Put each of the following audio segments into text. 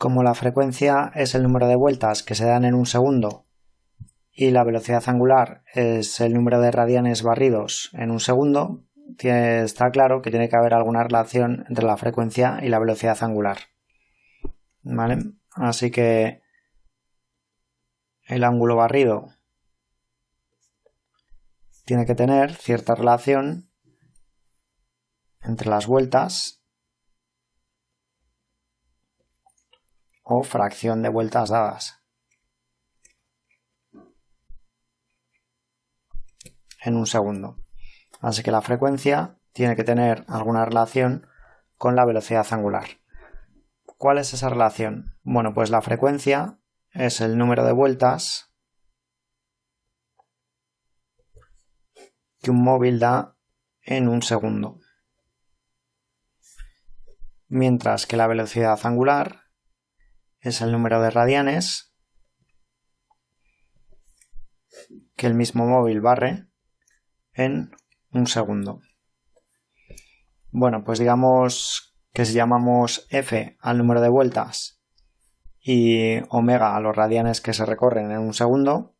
Como la frecuencia es el número de vueltas que se dan en un segundo y la velocidad angular es el número de radianes barridos en un segundo, está claro que tiene que haber alguna relación entre la frecuencia y la velocidad angular. ¿Vale? Así que el ángulo barrido tiene que tener cierta relación entre las vueltas o fracción de vueltas dadas. en un segundo. Así que la frecuencia tiene que tener alguna relación con la velocidad angular. ¿Cuál es esa relación? Bueno, pues la frecuencia es el número de vueltas que un móvil da en un segundo. Mientras que la velocidad angular es el número de radianes que el mismo móvil barre en un segundo. Bueno, pues digamos que si llamamos f al número de vueltas y omega a los radianes que se recorren en un segundo,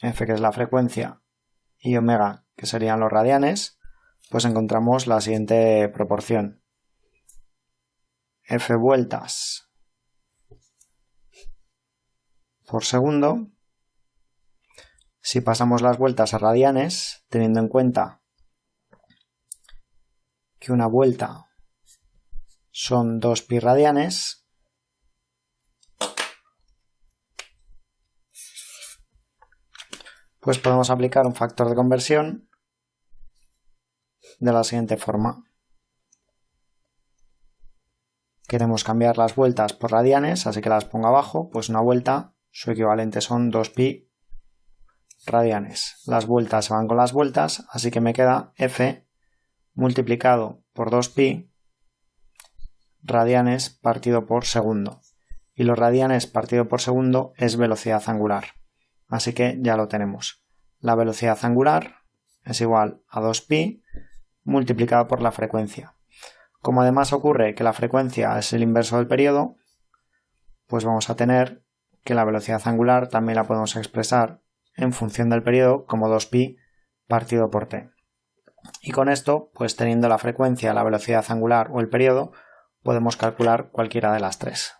f que es la frecuencia y omega que serían los radianes, pues encontramos la siguiente proporción. F vueltas por segundo si pasamos las vueltas a radianes, teniendo en cuenta que una vuelta son 2 pi radianes, pues podemos aplicar un factor de conversión de la siguiente forma. Queremos cambiar las vueltas por radianes, así que las pongo abajo, pues una vuelta, su equivalente son 2 pi radianes. Las vueltas se van con las vueltas, así que me queda f multiplicado por 2pi radianes partido por segundo. Y los radianes partido por segundo es velocidad angular. Así que ya lo tenemos. La velocidad angular es igual a 2pi multiplicado por la frecuencia. Como además ocurre que la frecuencia es el inverso del periodo, pues vamos a tener que la velocidad angular también la podemos expresar en función del periodo como 2pi partido por t. Y con esto, pues teniendo la frecuencia, la velocidad angular o el periodo, podemos calcular cualquiera de las tres.